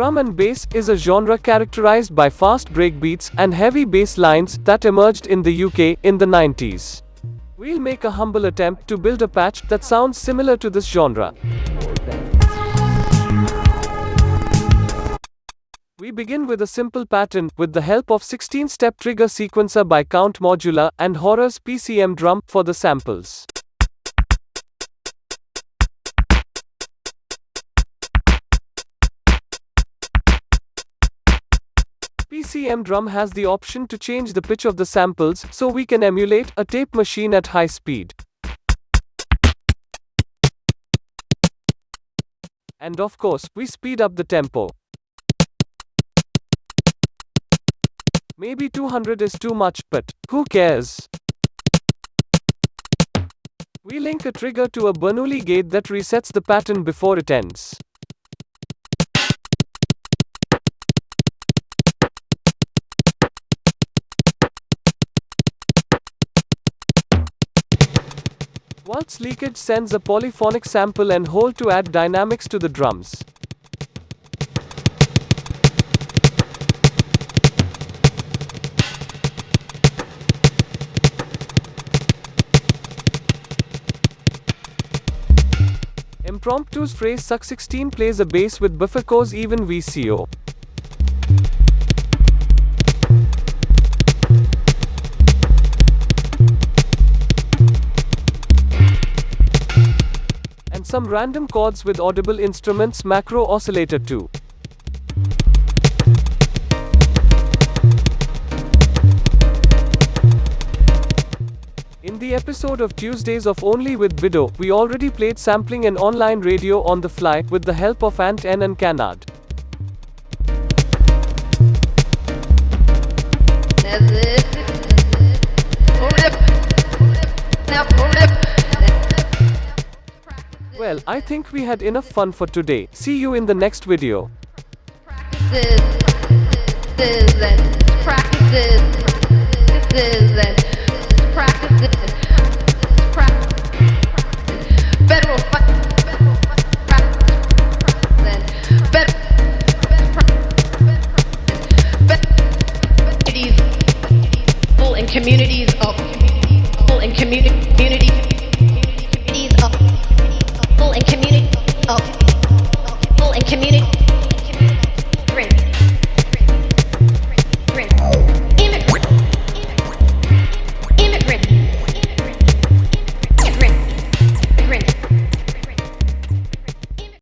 Drum and bass is a genre characterized by fast breakbeats and heavy bass lines that emerged in the UK in the 90s. We'll make a humble attempt to build a patch that sounds similar to this genre. We begin with a simple pattern with the help of 16-step trigger sequencer by Count Modular and Horror's PCM drum for the samples. PCM drum has the option to change the pitch of the samples so we can emulate a tape machine at high speed. And of course, we speed up the tempo. Maybe 200 is too much, but who cares? We link a trigger to a Bernoulli gate that resets the pattern before it ends. Waltz leakage sends a polyphonic sample and hold to add dynamics to the drums. Impromptu's PhraseSeq 16 plays a bass with Befaco's even VCO. Some random chords with audible instruments macro oscillator 2. In the episode of Tuesdays of Only with Bido, we already played sampling and online radio on the fly with the help of Ant N and Canard. Well, I think we had enough fun for today. See you in the next video. Practices, practices, and practices, practices, and practices, practices, federal communities of and community